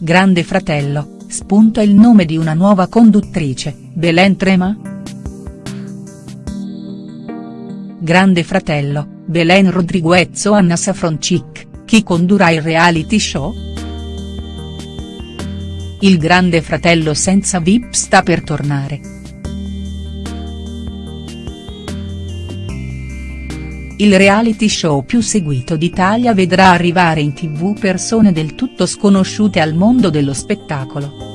Grande Fratello, spunta il nome di una nuova conduttrice, Belen Trema?. Grande Fratello, Belen Rodriguez o Anna Safroncic, chi condurrà il reality show?. Il Grande Fratello senza VIP sta per tornare. Il reality show più seguito d'Italia vedrà arrivare in tv persone del tutto sconosciute al mondo dello spettacolo.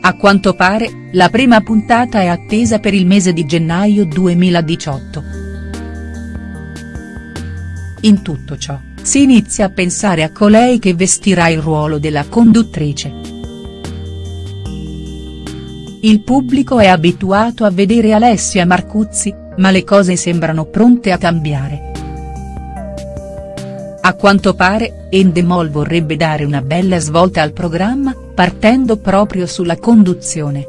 A quanto pare, la prima puntata è attesa per il mese di gennaio 2018. In tutto ciò, si inizia a pensare a colei che vestirà il ruolo della conduttrice. Il pubblico è abituato a vedere Alessia Marcuzzi, ma le cose sembrano pronte a cambiare. A quanto pare, Endemol vorrebbe dare una bella svolta al programma, partendo proprio sulla conduzione.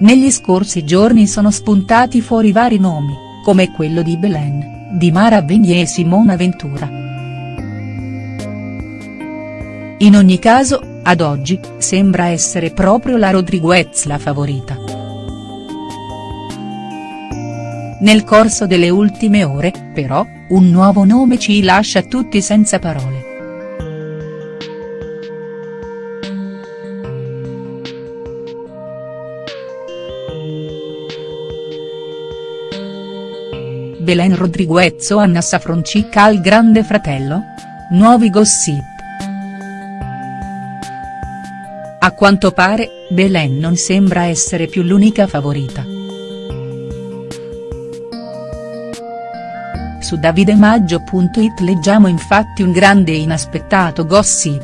Negli scorsi giorni sono spuntati fuori vari nomi, come quello di Belen, di Mara Venier e Simona Ventura. In ogni caso, ad oggi, sembra essere proprio la Rodriguez la favorita. Nel corso delle ultime ore, però, un nuovo nome ci lascia tutti senza parole. Belen Rodriguez o Anna Safroncic al Grande Fratello? Nuovi gossip. A quanto pare, Belen non sembra essere più l'unica favorita. Su davidemaggio.it leggiamo infatti un grande e inaspettato gossip.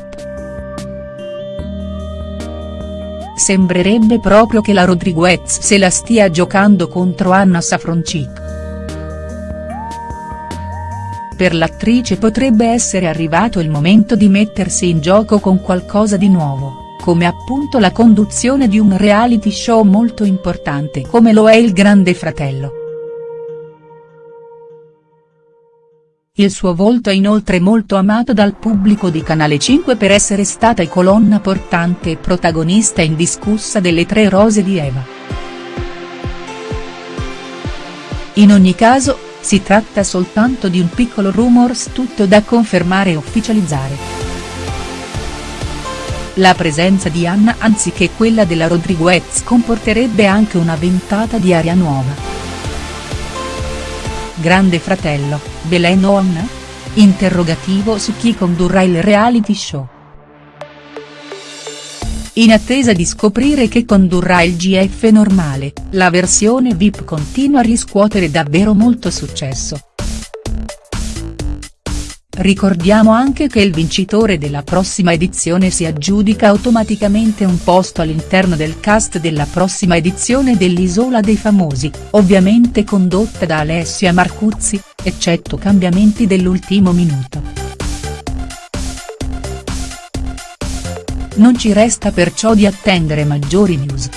Sembrerebbe proprio che la Rodriguez se la stia giocando contro Anna Safroncic. Per l'attrice potrebbe essere arrivato il momento di mettersi in gioco con qualcosa di nuovo, come appunto la conduzione di un reality show molto importante come lo è il Grande Fratello. Il suo volto è inoltre molto amato dal pubblico di Canale 5 per essere stata colonna portante e protagonista indiscussa delle Tre Rose di Eva. In ogni caso, si tratta soltanto di un piccolo rumors tutto da confermare e ufficializzare. La presenza di Anna anziché quella della Rodriguez comporterebbe anche una ventata di aria nuova. Grande Fratello, Belen On? Interrogativo su chi condurrà il reality show. In attesa di scoprire che condurrà il GF normale, la versione VIP continua a riscuotere davvero molto successo. Ricordiamo anche che il vincitore della prossima edizione si aggiudica automaticamente un posto all'interno del cast della prossima edizione dell'Isola dei Famosi, ovviamente condotta da Alessia Marcuzzi, eccetto cambiamenti dell'ultimo minuto. Non ci resta perciò di attendere maggiori news.